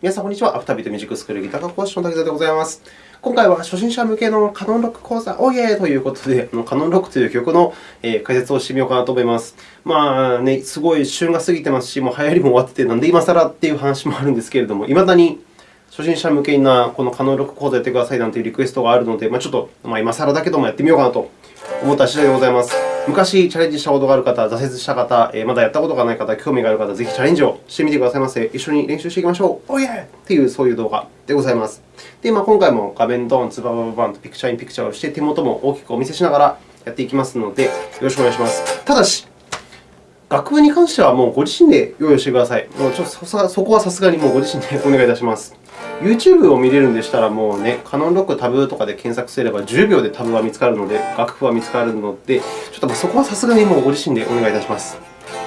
皆さん、こんにちは。アフタービートミュージックスクールギター科講師の滝沢でございます。今回は初心者向けのカノンロック講座、オイェーということで、カノンロックという曲の解説をしてみようかなと思います。まあね、すごい旬が過ぎてますし、もう流行りも終わってて、なんで今更っていう話もあるんですけれども、いまだに初心者向けなこのカノンロック講座やってくださいなんていうリクエストがあるので、まあ、ちょっと、今更だけどもやってみようかなと思った次第でございます。昔チャレンジしたことがある方、挫折した方、まだやったことがない方、興味がある方、ぜひチャレンジをしてみてくださいませ。一緒に練習していきましょう。おいえという、そういう動画でございます。で、まあ、今回も画面ドーン、ツババババンとピクチャーインピクチャーをして、手元も大きくお見せしながらやっていきますので、よろしくお願いします。ただし、楽譜に関してはもうご自身で用意してください。もうちょっとそこはさすがにもうご自身でお願いいたします。YouTube を見れるんでしたら、もうね、カノンロックタブとかで検索すれば10秒でタブは見つかるので、楽譜は見つかるので、ちょっとそこはさすがにもうご自身でお願いいたします。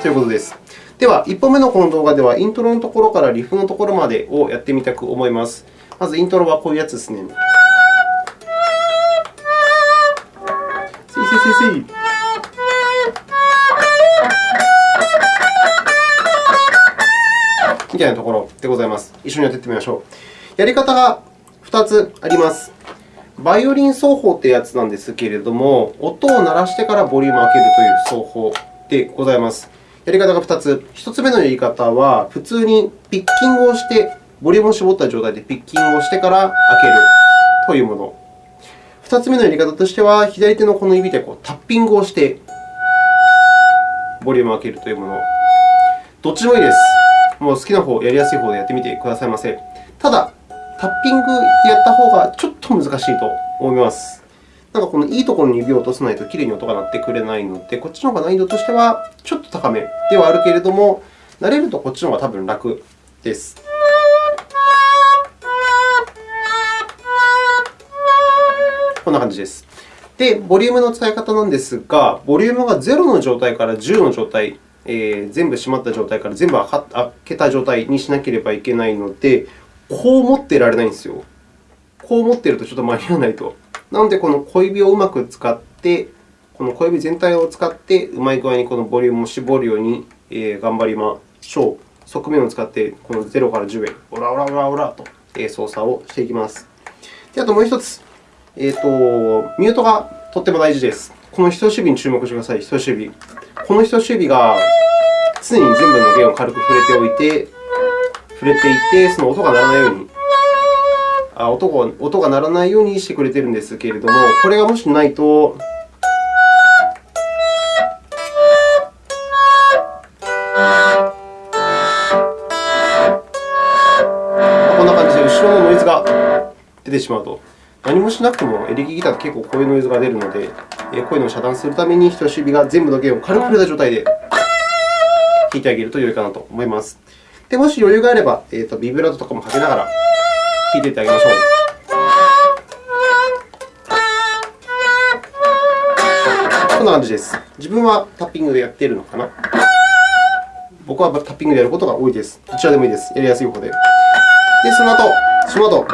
ということです。では、1本目のこの動画では、イントロのところからリフのところまでをやってみたく思います。まず、イントロはこういうやつですね。せいせいせいせい。みたいなところでございます。一緒にやっていってみましょう。やり方が2つあります。バイオリン奏法というやつなんですけれども、音を鳴らしてからボリュームを開けるという奏法でございます。やり方が2つ。1つ目のやり方は、普通にピッキングをして、ボリュームを絞った状態でピッキングをしてから開けるというもの。2つ目のやり方としては、左手のこの指でこうタッピングをして、ボリュームを開けるというもの。どっちもいいです。もう好きな方、やりやすい方でやってみてくださいませ。ただ、タッピングやった方がちょっと難しいと思います。なんかこのいいところに指を落とさないときれいに音が鳴ってくれないので、こっちの方が難易度としてはちょっと高めではあるけれども、慣れるとこっちの方が多分楽です。こんな感じです。で、ボリュームの使い方なんですが、ボリュームが0の状態から10の状態、えー、全部閉まった状態から全部開けた状態にしなければいけないので、こう持っていられないんですよ。こう持ってるとちょっと間に合わないと。なので、この小指をうまく使って、この小指全体を使って、うまい具合にこのボリュームを絞るように頑張りましょう。側面を使って、この0から10へ、オラオラオラオラと操作をしていきます。であともう1つ、えーと、ミュートがとっても大事です。この人差し指に注目してください。人差し指。この人差し指が常に全部の弦を軽く触れておいて、触れていて、その音が鳴らないようにあ音が音が鳴らないようにしてくれているんですけれども、これがもしないと、こんな感じで後ろのノイズが出てしまうと。何もしなくてもエレキギターって結構こういうノイズが出るので、こういうのを遮断するために人差し指が全部の弦を軽く触れた状態で弾いてあげると良いかなと思います。で、もし余裕があれば、えーと、ビブラートとかもかけながら弾いていってあげましょう。こんな感じです。自分はタッピングでやっているのかな？僕はタッピングでやることが多いです。どちらでもいいです。やりやすい方で。で、その後、その後、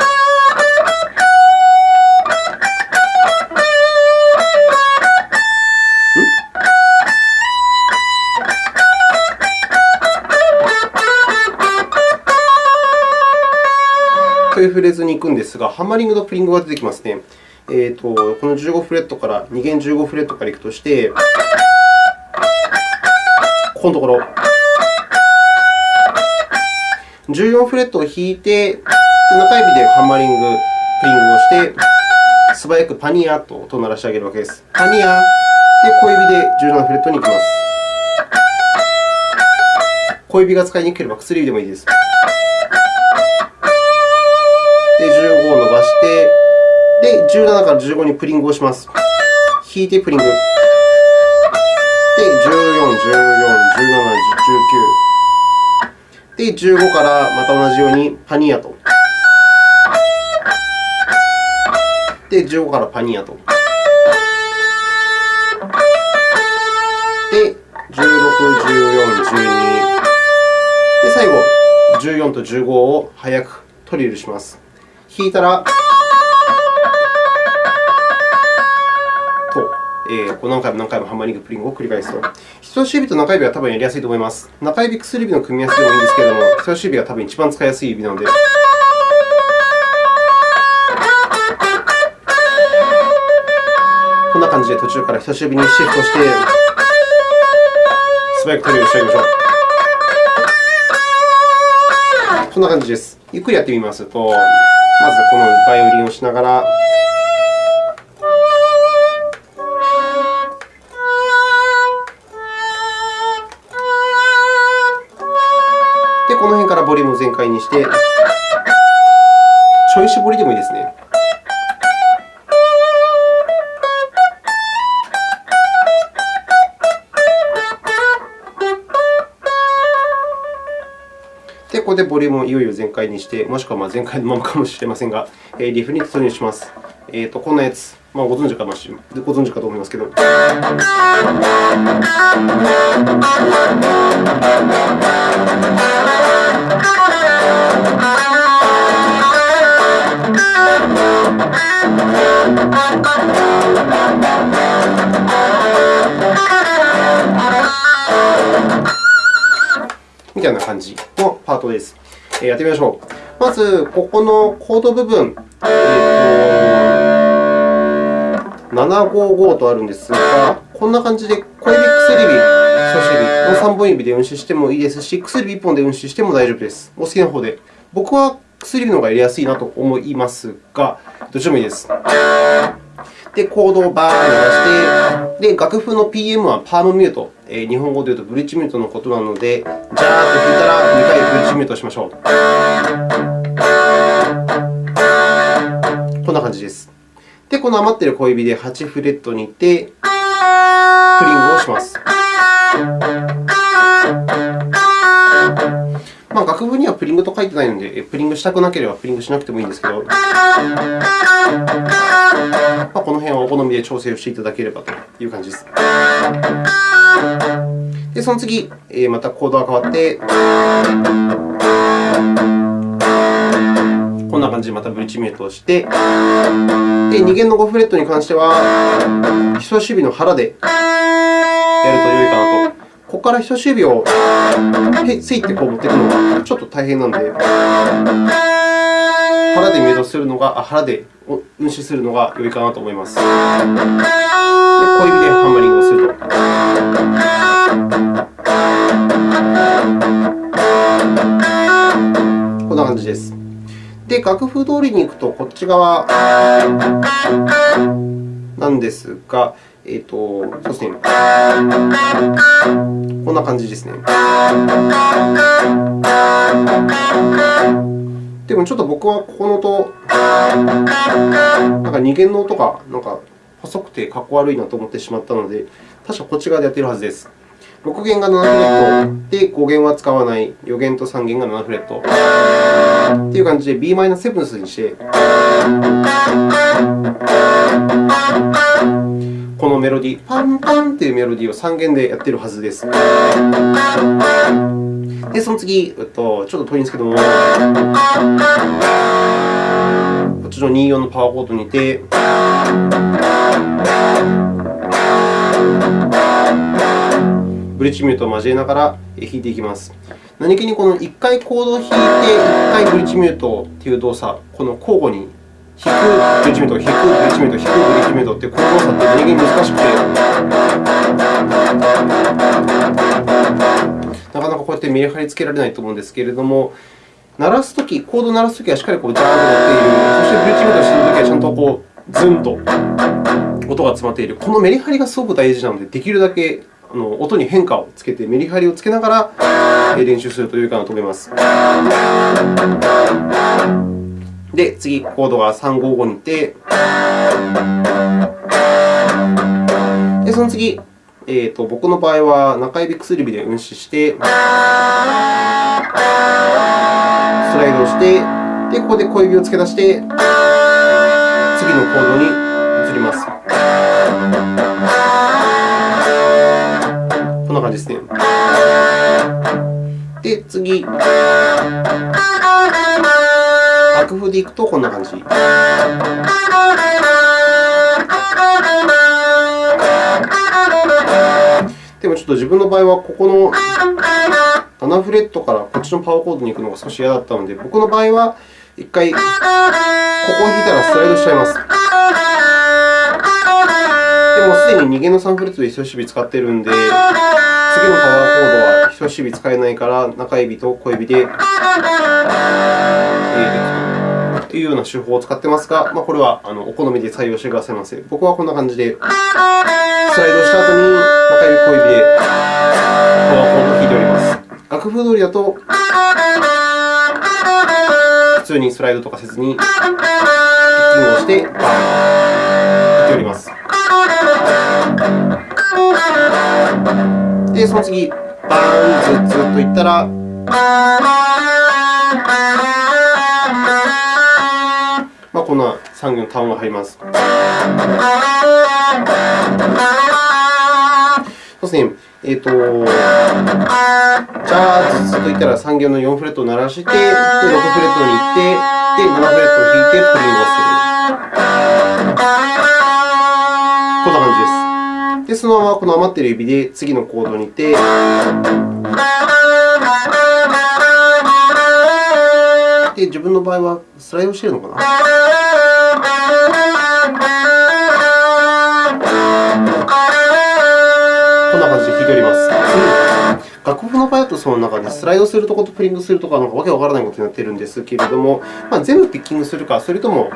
というフレーズに行くんですが、ハンマリングとプリングが出てきますね。えーと、この15フレットから、2弦15フレットから行くとして、ここのところ、14フレットを弾いて、中指でハンマリング、プリングをして、素早くパニアと音を鳴らしてあげるわけです。パニアで、小指で17フレットに行きます。小指が使いにくければ薬指でもいいです。で、17から15にプリングをします。弾いてプリング。で、14、14、17、19。で、15からまた同じようにパニアと。で、15からパニアと。で、16、14、12。で、最後、14と15を早くトリルします。弾いたら、えー、何回も何回もハンマーリング、プリングを繰り返すと。人差し指と中指は多分やりやすいと思います。中指、薬指の組み合わせでもいいんですけれども、人差し指が多分一番使いやすい指なので。こんな感じで途中から人差し指にシフトして、素早くトリをしてあげましょう。こんな感じです。ゆっくりやってみますと、まずこのバイオリンをしながら、リュームを全開にして、ちょい絞りでもいいですね。で、ここでボリュームをいよいよ全開にして、もしくはま全開のままかもしれませんが、リフに突入します。えーと、こんなやつ、まあ、ご存知かご存知かと思いますけど。のパートです。やってみましょう。まず、ここのコード部分、えー、と755とあるんですが、こんな感じで小指、薬指、人差し指の3本指で運指してもいいですし、薬指1本で運指しても大丈夫です。お好きな方で。僕は薬指の方がやりやすいなと思いますが、どっちらもいいです。で、コードをバーッ鳴らして、で、楽譜の PM はパームミュート。えー、日本語で言うとブリッジミュートのことなので、ジャーッと弾いたら2回ブリッジミュートしましょう。こんな感じです。で、この余っている小指で8フレットに行って、プリングをします。まあ、楽譜にはプリングと書いてないので、プリングしたくなければプリングしなくてもいいんですけど、まあ、この辺はお好みで調整をしていただければという感じです。で、その次、またコードが変わって、こんな感じでまたブリッジミュートをして、で2弦の5フレットに関しては、人差し指の腹でやると良いかなと。ここから人差し指をついてこう持っていくのがちょっと大変なので、腹でミュートするのが、あ腹で運指するのが良いかなと思います。で小指でハンマリングをすると。こんな感じです。で、楽譜通りに行くと、こっち側なんですが、えーと、そうですね。こんな感じですね。でもちょっと僕はここの音、なんか2弦の音がなんか細くてかっこ悪いなと思ってしまったので、確かこっち側でやっているはずです。6弦が7フレットで、5弦は使わない、4弦と3弦が7フレットという感じで Bm7 にして、のメロディー、パンパンというメロディーを3弦でやっているはずです。で、その次、ちょっと遠いんですけども、こっちの24のパワーコードにて、ブリッジミュートを交えながら弾いていきます。何気にこの1回コードを弾いて、1回ブリッジミュートという動作、この交互に弾くブリッジミュート、弾くブリッジミュート、弾くブリッジミュートって、この動作って何気に難しくて、なかなかこうやってメリハリつけられないと思うんですけれども、鳴らすとき、コードを鳴らすときはしっかりこうジャーンと鳴っている、そしてブリッジミュートしているときはちゃんとこうズンと音が詰まっている。このメリハリがすごく大事なので、できるだけあの音に変化をつけて、メリハリをつけながら練習すると良いかなと思います。で、次、コードが355に行って、でその次、えーと、僕の場合は中指、薬指で運指して、スライドをして、でここで小指を付け出して、次のコードに移ります。こんな感じですね。で、次。楽譜でいくとこんな感じ。でもちょっと自分の場合は、ここの7フレットからこっちのパワーコードに行くのが少し嫌だったので、僕の場合は1回ここを弾いたらスライドしちゃいます。でもすでに2弦の3フレットで人差し指使っているので、次のパワーコードは人差し指使えないから、中指と小指で弾いていくいうような手法を使っていますが、まあ、これはあのお好みで採用してくださいませ。僕はこんな感じで、スライドした後に中指、小指でパワーコードを弾いております。楽譜通りだと、普通にスライドとかせずに、ピッキングをして、バーン弾いております。で、その次、バーン、ずっといったら、こんな3行の単音が入ります。そうですね。えっ、ー、と、じゃあ、ずつといったら3行の4フレットを鳴らして、で6フレットに行って、で7フレットを弾いて、プリングをする。こんな感じです。で、そのままこの余っている指で次のコードに行って、で、自分の場合はスライドしているのかな？んな感じで弾いております。楽譜の場合だとその中でスライドするところとプリングするとか、なんかわけわからないことになっているんですけれども、まあ、全部ピッキングするか、それとも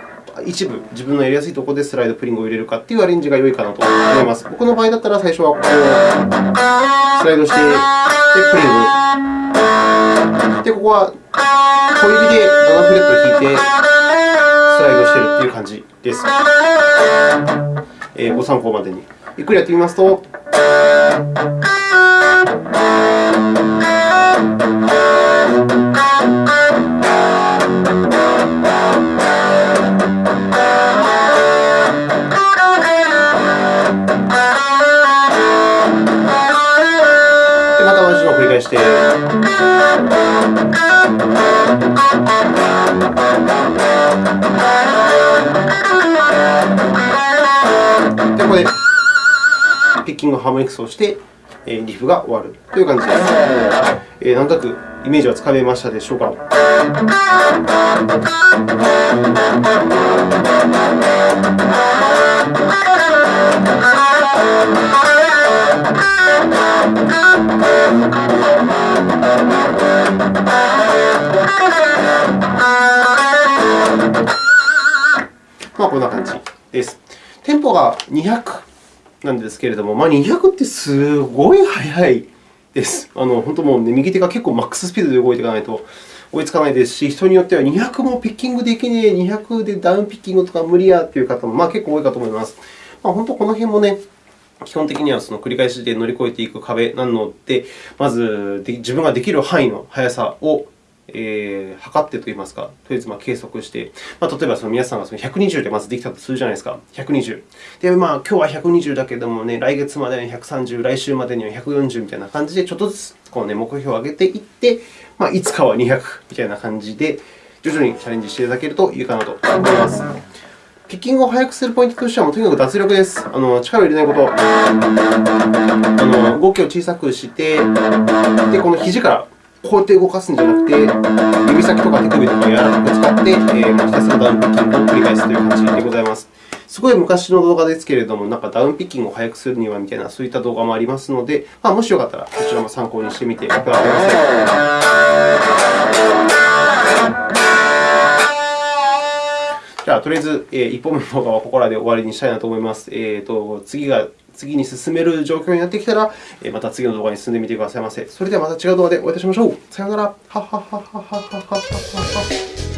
一部、自分のやりやすいところでスライド、プリングを入れるかというアレンジが良いかなと思います。僕の場合だったら、最初はこうスライドして、で、プリング。で、ここは小指で7フレットを弾いて、スライドしているという感じです。え、ご参考までに。ゆっくりやってみますと。ここでピッキングハーモニクスをして、リフが終わるという感じです。えー、なんとなくイメージはつかめましたでしょうか。まあ、こんな感じです。テンポが200なんですけれども、まあ、200ってすごい速いです。あの本当もう、ね、右手が結構マックススピードで動いていかないと追いつかないですし、人によっては200もピッキングできねえ、200でダウンピッキングとか無理やという方もまあ結構多いかと思います。まあ、本当この辺もね、基本的にはその繰り返しで乗り越えていく壁なので、まず自分ができる範囲の速さをえー、測ってといいますか、とりあえずまあ計測して、まあ、例えばその皆さんがその120でまずできたとするじゃないですか、120。で、まあ、今日は120だけどもね、来月までには130、来週までには140みたいな感じで、ちょっとずつこう、ね、目標を上げていって、まあ、いつかは200みたいな感じで、徐々にチャレンジしていただけるといいかなと思います。ピッキングを速くするポイントとしては、とにかく脱力です。あの力を入れないこと。あの動きを小さくして、でこの肘からこうやって動かすんじゃなくて、指先とか手首とか柔らかく使って、えー、ひたすらダウンピッキングを繰り返すという感じでございます。すごい昔の動画ですけれども、なんかダウンピッキングを速くするにはみたいな、そういった動画もありますので、まあ、もしよかったら、こちらも参考にしてみてください。じゃあ、とりあえず、えー、1本目の動画はここらで終わりにしたいなと思います。えーと、次が次に進める状況になってきたら、また次の動画に進んでみてくださいませ。それではまた違う動画でお会いいたしましょう。さようなら。はははははははは。